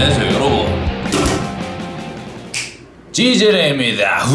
안녕하세요 여러분. 지젤입니다.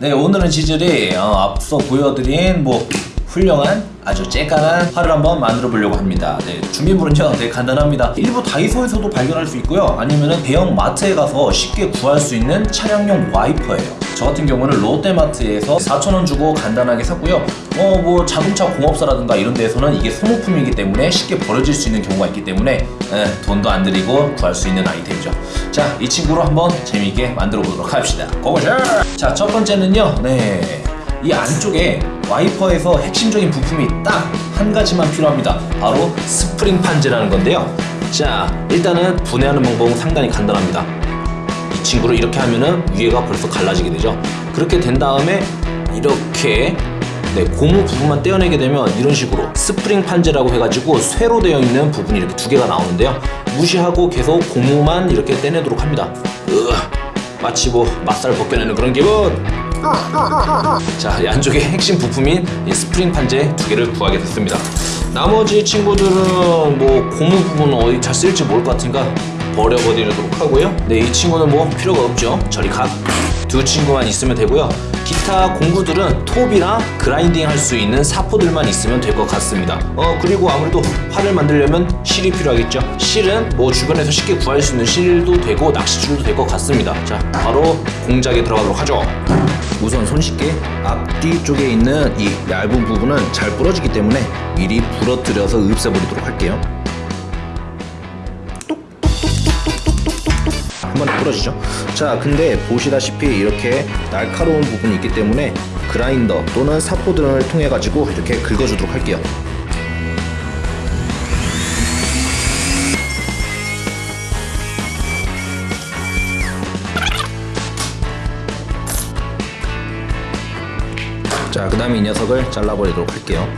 네 오늘은 지젤이 어, 앞서 보여드린 뭐 훌륭한 아주 쬐깐한 팔을 한번 만들어 보려고 합니다. 네, 준비물은요 되게 간단합니다. 일부 다이소에서도 발견할 수 있고요. 아니면 대형 마트에 가서 쉽게 구할 수 있는 차량용 와이퍼예요. 저 같은 경우는 롯데마트에서 4,000원 주고 간단하게 샀고요. 어 뭐 자동차 공업사라든가 이런 데에서는 이게 소모품이기 때문에 쉽게 버려질 수 있는 경우가 있기 때문에 에, 돈도 안 들이고 구할 수 있는 아이템이죠. 자, 이 친구로 한번 재미있게 만들어 보도록 합시다. go go shot! 자, 첫 번째는요. 네. 이 안쪽에 와이퍼에서 핵심적인 부품이 딱 한 가지만 필요합니다. 바로 스프링 판재라는 건데요. 자, 일단은 분해하는 방법은 상당히 간단합니다. 이 친구를 이렇게 하면은 위에가 벌써 갈라지게 되죠. 그렇게 된 다음에 이렇게 네, 고무 부분만 떼어내게 되면 이런 식으로 스프링 판재라고 해가지고 쇠로 되어 있는 부분이 이렇게 두 개가 나오는데요. 무시하고 계속 고무만 이렇게 떼내도록 합니다. 으, 마치 뭐 맛살 벗겨내는 그런 기분. 자, 이 안쪽에 핵심 부품인 이 스프링 판재 두 개를 구하게 됐습니다. 나머지 친구들은 뭐 고무 부분 어디 잘 쓸지 모를 것 같으니까 버려버리도록 하고요. 네, 이 친구는 뭐 필요가 없죠. 저리 가. 두 친구만 있으면 되고요. 기타 공구들은 톱이랑 grinding 할 수 있는 사포들만 있으면 될 것 같습니다. 어 그리고 아무래도 활을 만들려면 실이 필요하겠죠. 실은 뭐 주변에서 쉽게 구할 수 있는 실도 되고 낚시줄도 될 것 같습니다. 자, 바로 공작에 들어가도록 하죠. 우선 손쉽게 앞뒤 쪽에 있는 이 얇은 부분은 잘 부러지기 때문에 미리 부러뜨려서 흡수해버리도록 할게요. 한 번에 부러지죠. 자, 근데 보시다시피 이렇게 날카로운 부분이 있기 때문에 그라인더 또는 사포 등을 통해 가지고 이렇게 긁어주도록 할게요. 자, 그 다음에 이 녀석을 잘라버리도록 할게요.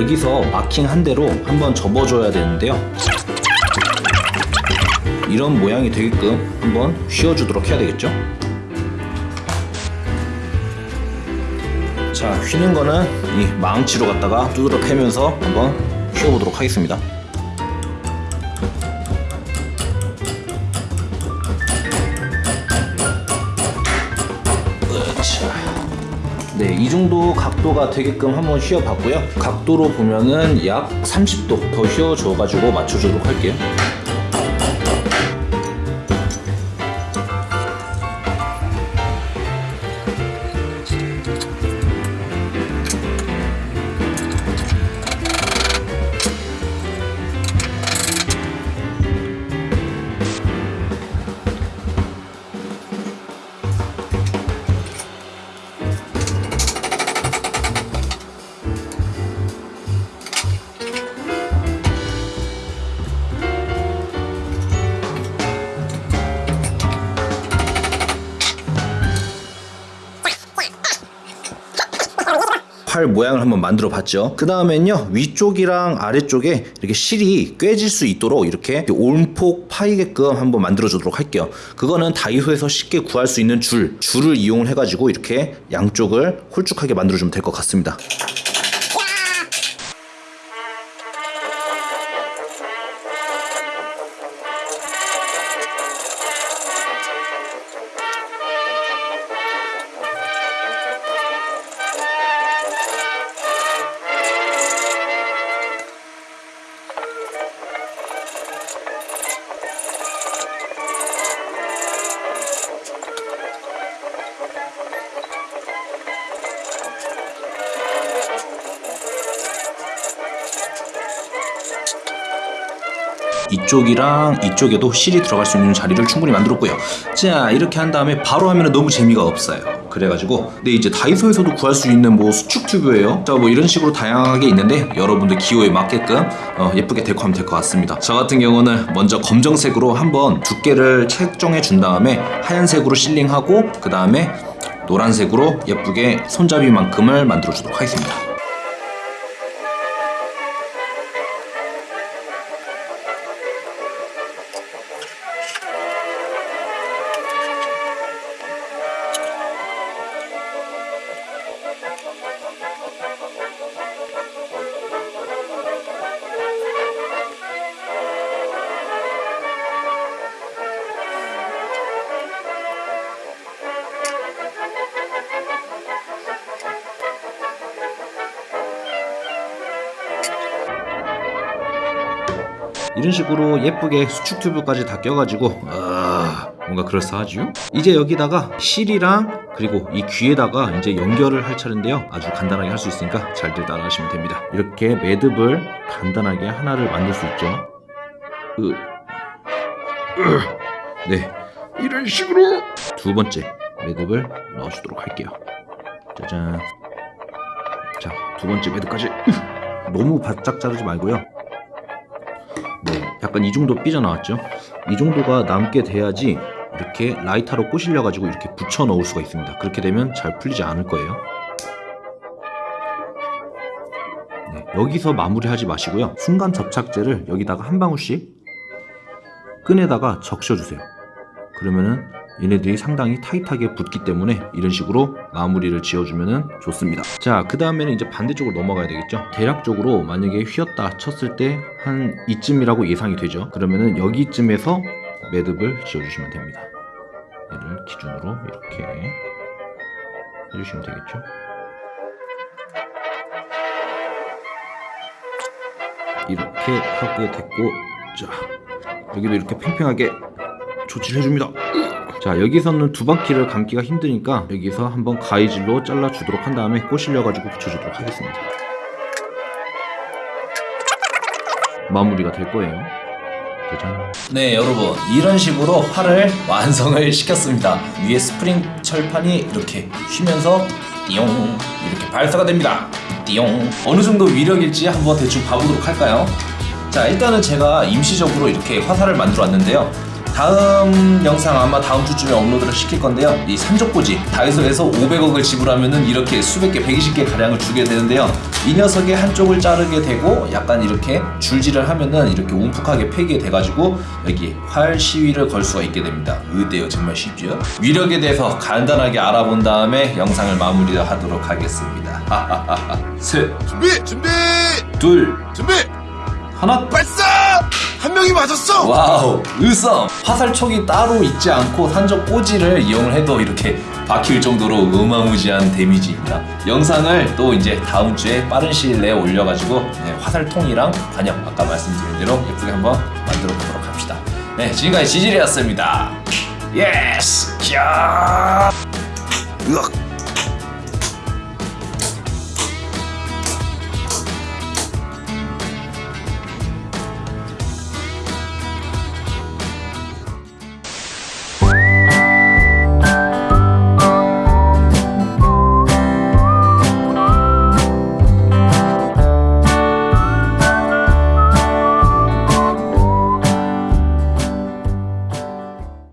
여기서 마킹 한 대로 한번 접어줘야 되는데요. 이런 모양이 되게끔 한번 휘어주도록 해야 되겠죠. 자, 휘는 거는 이 망치로 갖다가 두드러 패면서 한번 휘어보도록 하겠습니다. 으차. 네, 이 정도 각도가 되게끔 한번 휘어봤고요. 각도로 보면은 약 30도 더 휘어줘가지고 맞춰주도록 할게요. 팔 모양을 한번 만들어 봤죠. 그 다음엔요 위쪽이랑 아래쪽에 이렇게 실이 꿰질 수 있도록 이렇게 올폭 파이게끔 한번 만들어 주도록 할게요. 그거는 다이소에서 쉽게 구할 수 있는 줄, 줄을 이용을 해 가지고 이렇게 양쪽을 홀쭉하게 만들어 주면 될 것 같습니다. 이쪽이랑 이쪽에도 실이 들어갈 수 있는 자리를 충분히 만들었고요. 자 이렇게 한 다음에 바로 하면 너무 재미가 없어요. 그래가지고 근데 이제 다이소에서도 구할 수 있는 뭐 수축 튜브예요. 자뭐 이런 식으로 다양하게 있는데 여러분들 기호에 맞게끔 어, 예쁘게 데코하면 될 것 같습니다. 저 같은 경우는 먼저 검정색으로 한번 두께를 책정해 준 다음에 하얀색으로 실링하고 그 다음에 노란색으로 예쁘게 손잡이만큼을 만들어 주도록 하겠습니다. 이런 식으로 예쁘게 수축 튜브까지 다 껴가지고 아 뭔가 그럴싸하죠? 이제 여기다가 실이랑 그리고 이 귀에다가 이제 연결을 할 차례인데요. 아주 간단하게 할 수 있으니까 잘들 따라하시면 됩니다. 이렇게 매듭을 간단하게 하나를 만들 수 있죠. 네. 이런 식으로 두 번째 매듭을 넣어주도록 할게요. 짜잔. 자 두 번째 매듭까지. 너무 바짝 자르지 말고요 네, 약간 이 정도 삐져나왔죠? 이 정도가 남게 돼야지 이렇게 라이터로 꼬실려 가지고 이렇게 붙여 넣을 수가 있습니다. 그렇게 되면 잘 풀리지 않을 거예요. 네, 여기서 마무리하지 마시고요. 순간 접착제를 여기다가 한 방울씩 끈에다가 적셔주세요. 그러면은 얘네들이 상당히 타이트하게 붙기 때문에 이런 식으로 마무리를 지어주면 좋습니다. 자, 그 다음에는 이제 반대쪽으로 넘어가야 되겠죠. 대략적으로 만약에 휘었다 쳤을 때 한 이쯤이라고 예상이 되죠. 그러면은 여기쯤에서 매듭을 지어주시면 됩니다. 얘를 기준으로 이렇게 해주시면 되겠죠. 이렇게 하게 됐고, 자, 여기도 이렇게 팽팽하게 조치를 해줍니다. 자 여기서는 두 바퀴를 감기가 힘드니까 여기서 한번 가위질로 잘라주도록 한 다음에 꼬실려가지고 붙여주도록 하겠습니다. 마무리가 될 거예요. 짜잔 네 여러분. 이런 식으로 팔을 완성을 시켰습니다. 위에 스프링 철판이 이렇게 휘면서 띠용 이렇게 발사가 됩니다. 띠용. 어느 정도 위력일지 한번 대충 봐보도록 할까요? 자 일단은 제가 임시적으로 이렇게 화살을 만들어 왔는데요 다음 영상 아마 다음 주쯤에 업로드를 시킬 건데요. 이 산적꽂이 다이소에서 500억을 지불하면은 이렇게 수백 개 120개 가량을 주게 되는데요. 이 녀석의 한쪽을 자르게 되고 약간 이렇게 줄질을 하면은 이렇게 움푹하게 패게 돼가지고 여기 활 시위를 걸 수가 있게 됩니다. 의대요 정말 쉽죠 위력에 대해서 간단하게 알아본 다음에 영상을 마무리하도록 하겠습니다. 셋 준비 준비! 둘 준비! 하나 발사 한 명이 맞았어. wow 의성. 화살촉이 따로 있지 않고 산적 꼬지를 이용을 해도 이렇게 박힐 정도로 어마무지한 데미지입니다. 영상을 또 이제 다음 주에 빠른 시일 내에 올려가지고 네, 화살통이랑 과녁 아까 말씀드린 대로 예쁘게 한번 만들어 보도록 합시다. 네 지금까지 지질이었습니다. 예스 야. 으악